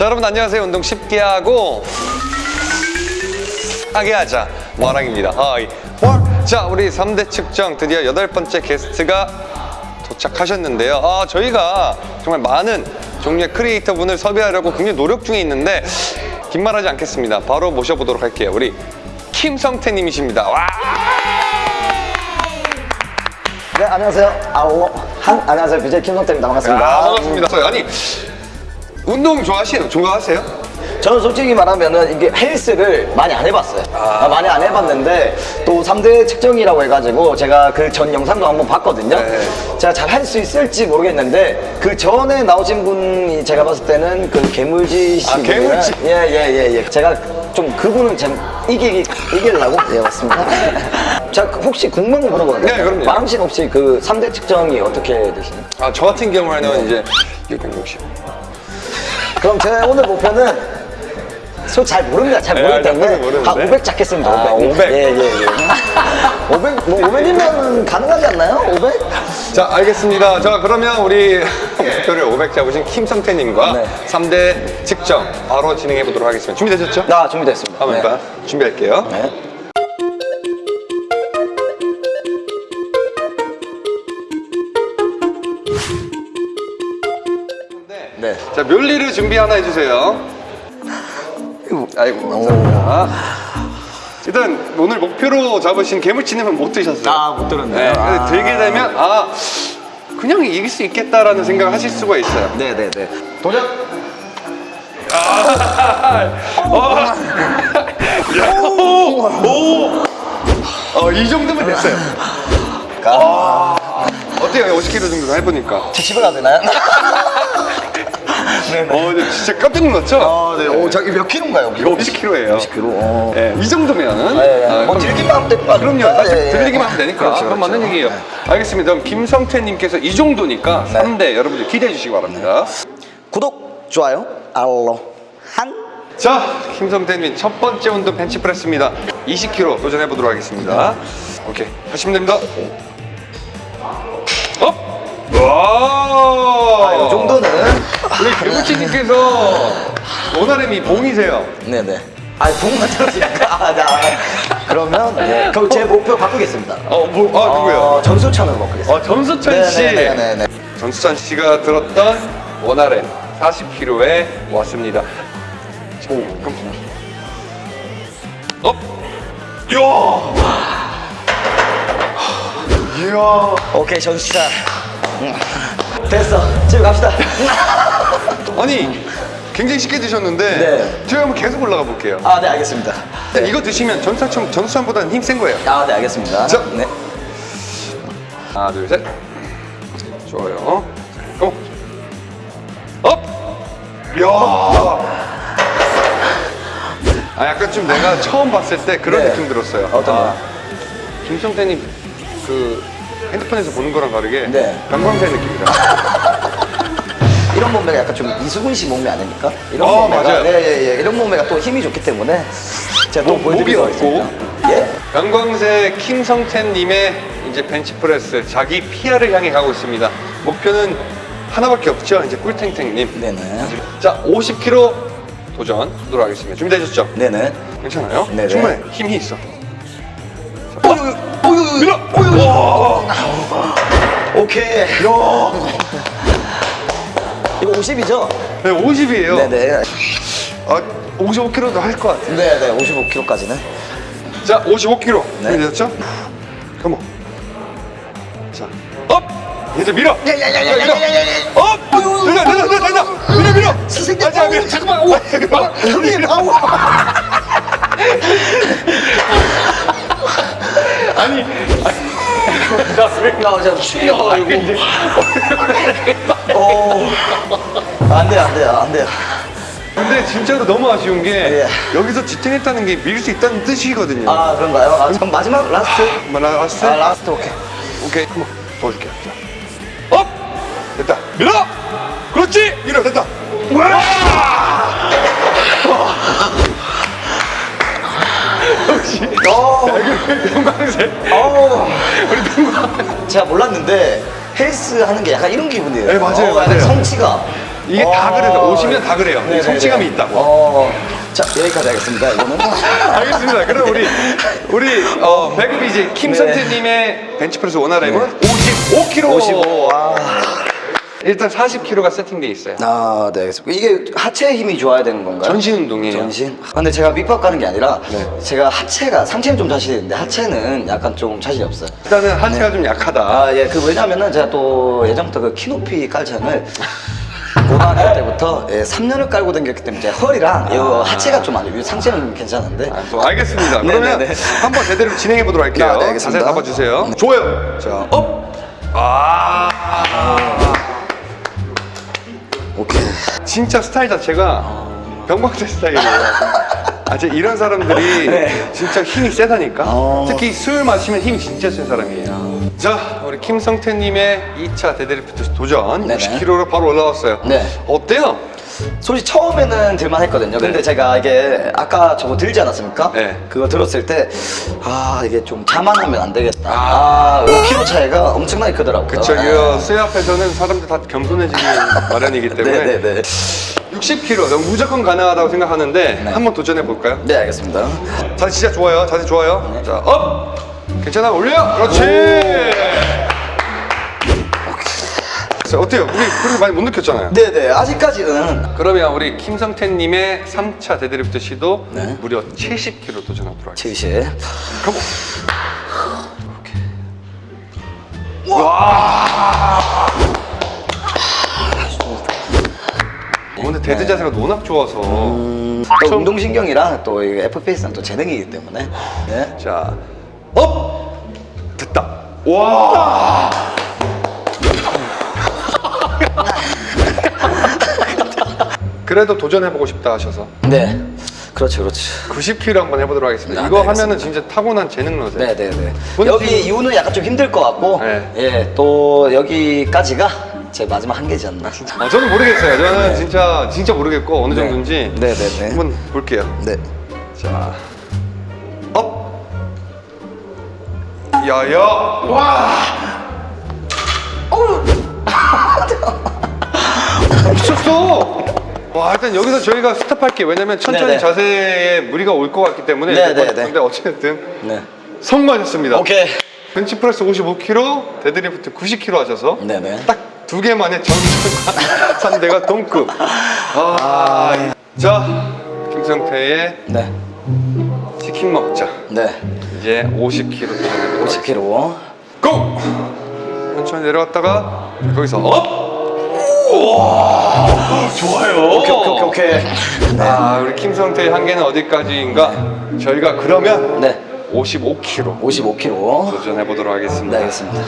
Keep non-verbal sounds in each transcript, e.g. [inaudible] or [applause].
자 여러분 안녕하세요 운동 쉽게 하고 하게 하자 마랑입니다 hi world. 자 우리 3대 측정 드디어 여덟 번째 게스트가 도착하셨는데요 아 저희가 정말 많은 종류의 크리에이터 분을 섭외하려고 굉장히 노력 중에 있는데 긴 말하지 않겠습니다 바로 모셔보도록 할게요 우리 김성태 님이십니다 와 네, 안녕하세요. 아오, 한, 안녕하세요. BJ 김성태입니다. 반갑습니다. 아, 반갑습니다 아니 운동 좋아하시나요? 좋아하세요? 저는 솔직히 말하면은 이게 헬스를 많이 안 해봤어요. 아, 많이 안 해봤는데 또 3대 측정이라고 해가지고 제가 그 전 영상도 한번 봤거든요. 네. 제가 잘 할 수 있을지 모르겠는데 그 전에 나오신 분이 제가 봤을 때는 그 개물지 씨. 아, 개물지. 예예예 예, 제가 좀 그분은 좀 이기 이기려고 예 맞습니다. [laughs] 자 혹시 궁금한 거 물어봐도 돼요? 네, 그럼요. 마람 씨는 혹시 그 3대 측정이 어떻게 되시나요? 아, 저 같은 경우에는 이제 660. 그럼 제 오늘 목표는 소잘 모릅니다. 잘 네, 모르기 잘 때문에 모르는데. 한500 잡겠습니다. 아, 500. 500. 예, 예, 예. 500, 뭐 500이면 가능하지 않나요? 500? 자, 알겠습니다. 자, 그러면 우리 목표를 500 잡으신 김성태님과 네. 3대 측정 바로 진행해 보도록 하겠습니다. 준비되셨죠? 나 준비됐습니다. 한번 일단 준비할게요. 네. 자, 멸리를 준비 하나 해주세요. 아이고, 감사합니다. 일단 오늘 목표로 잡으신 개물치님은 못 드셨어요. 아, 못 들었네요. 네, 아. 들게 되면 아 그냥 이길 수 있겠다라는 생각을 하실 수가 있어요. 네, 네, 네. 도전. [laughs] 어. 오, 오. 어, 이 정도면 됐어요. 아, 어때요? 50kg 정도 해보니까. 저 집에 가도 되나요? [laughs] 네, 네. 어, 근데 진짜 깜짝 놀랐죠? 아, 네. 오, 저기 몇 킬로인가요? 여기? 이거 50kg예요. 50kg. 어. 예, 이 정도면은. 아, 예, 예. 아, 뭐 들기만 하면 아니에요? 그럼요. 사실 예, 예. 들리기만 하면 되니까. 그렇죠, 그럼 그렇죠. 맞는 얘기예요. 알겠습니다. 그럼 김성태님께서 이 정도니까 네. 3대 여러분들 기대해 주시기 바랍니다. 구독, 좋아요, 알로, 한. 자, 김성태님 첫 번째 운동 벤치프레스입니다. 20kg 도전해 보도록 하겠습니다. 오케이, 하시면 됩니다. 업! 와! 아, 이 정도는. 우리 개구치님께서 원활함이 봉이세요. 네네. 아, 봉만 들었으니까. [laughs] 아, 나. 그러면, 네. 그럼 제 목표 바꾸겠습니다. 어, 뭐, 아, 누구요? 어, 전수천으로 바꾸겠습니다. 어, 전수찬 씨. 네네네. 전수찬 씨가 들었던 원활함 40kg에 왔습니다. 오, 깜짝이야. 업! 이야! 이야! 오케이, 전수천. 음. 됐어. 집에 갑시다. [laughs] 아니, 굉장히 쉽게 드셨는데, 네. 저희 한번 계속 올라가 볼게요. 아, 네, 알겠습니다. 네. 이거 드시면 전수찬, 전수찬보다는 힘 센 거예요. 아, 네, 알겠습니다. 자. 네. 하나, 둘, 셋. 좋아요. Go! Up! 이야! 아, 약간 좀 내가 처음 봤을 때 그런 네. 느낌 들었어요. 어떤 거요? 김성태님 그 핸드폰에서 보는 거랑 다르게 네. 변강쇠 느낌이다. [laughs] 이런 몸매가 약간 좀 이수근 씨 몸매 아닙니까? 이런 어, 몸매가. 맞아요. 네, 예, 예. 이런 몸매가 또 힘이 좋기 때문에. 제가 또 없고. 하겠습니다. 예? 변광세 김성태님의 이제 벤치프레스 자기 PR을 향해 가고 있습니다. 목표는 하나밖에 없죠. 이제 꿀탱탱님. 네네. 자, 50kg 도전 하도록 하겠습니다. 준비되셨죠? 네네. 괜찮아요? 네네. 충분해. 힘이 있어. 자, 어, 밀어! 와! 오케이. 이거 50이죠? 네, 50이에요. 네네. 아, 55kg도 할 것 같아요. 네네. 55kg까지는. 자, 55kg. 네. 준비되셨죠? Come on. 자, Up! 이제 밀어! 야야야야야야야야. Up! 된다, 된다, 된다, 된다! 밀어, 밀어! 선생님, 아, 자, 밀어. 잠깐만. 오, 잠깐만. 형님, 아우. 아니, 나 진짜 충격가지고. 오. 안 돼요, 안 돼요, 안 돼요. 근데 진짜로 너무 아쉬운 게 예. 여기서 지탱했다는 게 밀 수 있다는 뜻이거든요. 아, 그런가요? 아, 그럼 마지막 last. 뭐, 나 last? 아, last 오케이. 오케이, 한번 도와줄게. 자. Up! 됐다. 밀어! 그렇지! 밀어, 됐다. 와! 역시. 어. 변강쇠. 어. 제가 몰랐는데 헬스 하는 게 약간 이런 기분이에요. 네, 맞아요, 어, 맞아요. 성취가. 이게 다 어. 그래요. 오시면 다 그래요. 네네네. 성취감이 있다고. 어, 자 여기까지 하겠습니다. 이거는. [laughs] 알겠습니다. 그럼 우리 우리 어, 이제 김성태님의 벤치프레스 원활함은 55kg. 55. 아. 일단 40kg가 세팅돼 있어요. 아, 네, 알겠습니다. 이게 하체 힘이 좋아야 되는 건가요? 전신 운동이에요. 전신? 아, 근데 제가 밑밥 가는 게 아니라 네. 제가 하체가 상체는 좀 자신이 있는데 하체는 약간 좀 자신이 없어요. 일단은 하체가 좀 약하다. 아, 예, 그 왜냐면은 제가 또 예전부터 그 키높이 깔창을 [laughs] 고등학교 때부터 예, 3년을 깔고 다녔기 때문에 제 허리랑 이 하체가 좀안 좋아요. 상체는 괜찮은데. 아, 또 알겠습니다. 네, 그러면 네, 네. 한번 제대로 진행해 보도록 할게요. 아, 네, 알겠습니다. 자세 잡아주세요. 네. 좋아요. 자, up. 아. 오케이. 진짜 스타일 자체가 변강쇠 스타일이에요. 아, 제 이런 사람들이 [laughs] 네. 진짜 힘이 세다니까. 어. 특히 술 마시면 힘이 진짜 센 사람이에요. 자, 우리 김성태님의 2차 데드리프트 도전 네네. 60kg로 바로 올라왔어요. 네. 어때요? 솔직히 처음에는 들만 했거든요. 근데 네. 제가 이게 아까 저거 들지 않았습니까? 네. 그거 들었을 때, 아, 이게 좀 자만하면 안 되겠다. 아. 아, 5kg 차이가 엄청나게 크더라고요. 그쵸, 아. 쇠 앞에서는 사람들 다 겸손해지기 마련이기 [laughs] 때문에 네네네. 60kg 너무 무조건 가능하다고 생각하는데 네. 한번 도전해 볼까요? 네, 알겠습니다. 자세 진짜 좋아요. 자세 좋아요. 네. 자, up! 괜찮아, 올려! 그렇지! 자, 어때요? 우리 그렇게 많이 못 느꼈잖아요. 네네, 아직까지는. 그러면 우리 김성태님의 3차 데드리프트 시도 네. 무려 70kg 도전하도록 할게요. 70. Come on! 와! 어, 근데 데드 자세가 워낙 좋아서. 음, 또 좀- 운동신경이랑 또이 FPS랑 또 재능이기 때문에. 네. 자, up! 됐다. 와! [laughs] 그래도 도전해보고 싶다 하셔서 네. 그렇죠, 그렇죠. 90kg 한번 해보도록 하겠습니다. 아, 이거 네, 하면은 진짜 타고난 재능러세요. 네네네. 오늘 여기 지금- 이유는 약간 좀 힘들 것 같고, 네. 예, 또 여기까지가 제 마지막 한계지 않나. 아, 저는 모르겠어요. 저는 진짜 진짜 모르겠고 어느 네. 정도인지 네, 네, 네. 한번 볼게요. 네. 자, up. 야야. 와. 미쳤어. 와 일단 여기서 저희가 stop할게요. 왜냐면 천천히 네네. 자세에 무리가 올 것 같기 때문에. 네네네. 근데 어쨌든 네. 성공하셨습니다. 오케이. 벤치프레스 55kg, 데드리프트 90kg 하셔서 네네. 딱 두 개 만에 전과 상대가 동급. 아, 자 김성태의 네. 치킨 먹자. 네. 이제 50kg 도전해보도록 50kg. Go! 천천히 내려갔다가 거기서 up! 오! 좋아요. 오케이, 오케이, 오케이, 오케이. 아, 우리 김성태의 한계는 어디까지인가? 저희가 그러면 네. 55kg 55kg. 도전해 보도록 하겠습니다. 네, 알겠습니다.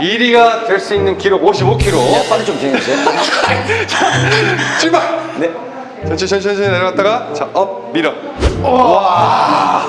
1위가 될 수 있는 기록 55kg. 네, 빨리 좀 진행해주세요. [laughs] 출발! 네. 천천히 천천히 내려갔다가 자, up, 밀어. 와!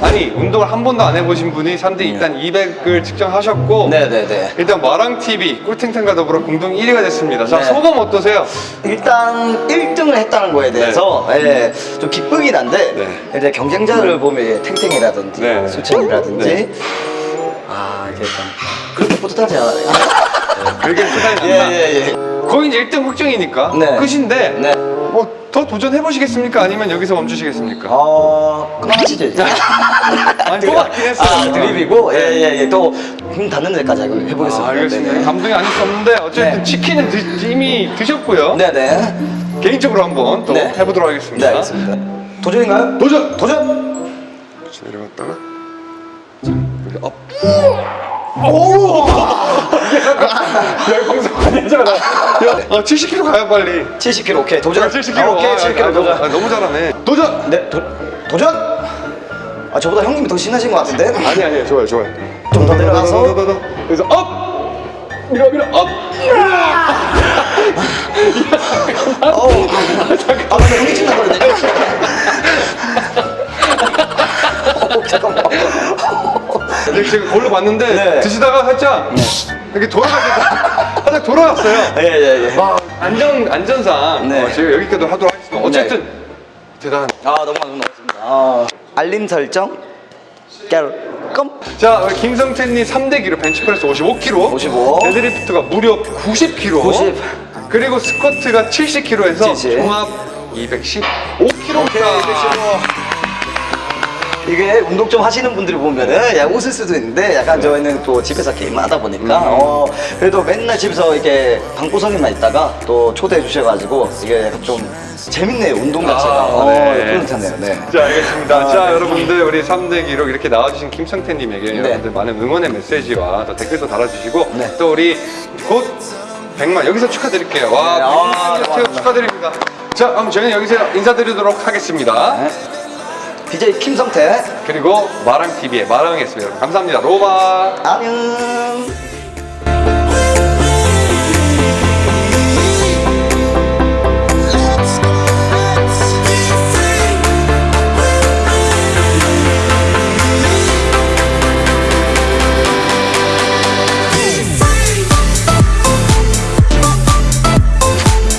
아니, 운동을 한 번도 안 해보신 분이 3대 일단 200을 측정하셨고 네네네. 일단 마랑TV 꿀탱탱과 더불어 공동 1위가 됐습니다. 자, 네. 소감 어떠세요? 일단 1등을 했다는 거에 대해서 예, 좀 기쁘긴 한데 네. 이제 경쟁자를 보면 탱탱이라든지 네. 수천이라든지 네. 아 이게 좀 그렇게 뿌듯하지 않아요. [laughs] 그게 부담이 예, 난다. 예, 예. 거의 이제 1등 확정이니까 네. 끝인데 네. 뭐 더 도전해 보시겠습니까? 아니면 여기서 멈추시겠습니까? 어 그만하시죠 이제. 아니, 했어요. 아, 드립이고 예예예 또힘 닿는 데까지 해보겠습니다. 아, 알겠습니다. 네네. 감동이 아닐 수 없는데 어쨌든 네. 치킨은 드- 이미 드셨고요. 네네. 개인적으로 한번 또 네. 해보도록 네 하겠습니다. 알겠습니다. 도전인가요? 도전! 도전. 내려갔다가 자 여기 up. 오! [laughs] 야 방송 아니잖아. 야, 아, 70kg 가요 빨리. 70kg 오케이 도전. 아, 70kg. 아, 오케이 70kg 아, 도전. 아, 너무 잘하네. 도전. 네, 도, 도전! 아, 저보다 형님이 더 신나신 것 같은데? 아니 아니 좋아요 좋아요. 좀 더 내려가서. 그래서 up. 밀어 밀어 up. 어우. 아, 근데 형이 신나거든요. [laughs] 어, 잠깐만. 이제 제가 거울로 봤는데 네. 드시다가 살짝 이렇게 돌아가시다 살짝 돌아갔어요. 예, 예, 예. 와 안전 안전상 네. 어, 제가 여기까지 하도록 하겠습니다. 어쨌든 대단. 아, 너무 감사합니다. 아, 알림 설정, 깔끔. 자 김성태님 3대 기록 벤치프레스 55kg 55. 데드리프트가 무려 90kg 90. 그리고 스쿼트가 70kg에서 70. 종합 215kg. 이게 운동 좀 하시는 분들이 보면은 야, 웃을 수도 있는데 약간 저희는 또 집에서 게임을 하다 보니까 어, 그래도 맨날 집에서 이렇게 방구석에만 있다가 또 초대해 주셔가지고 이게 좀 재밌네요 운동 자체가 아, 어, 네. 뿌듯하네요 네. 자, 알겠습니다. 아, 자, 네. 여러분들, 우리 3대 기록 이렇게 나와주신 김성태님에게 네. 여러분들 많은 응원의 메시지와 또 댓글도 달아주시고, 네. 또 우리 곧 100만, 여기서 축하드릴게요. 와, 네, 아, 100만 고맙습니다. 네, 축하드립니다. 자, 그럼 저희는 여기서 인사드리도록 하겠습니다. 네. DJ 김성태 그리고 마랑TV의 마랑이었습니다. 감사합니다. 로바. 안녕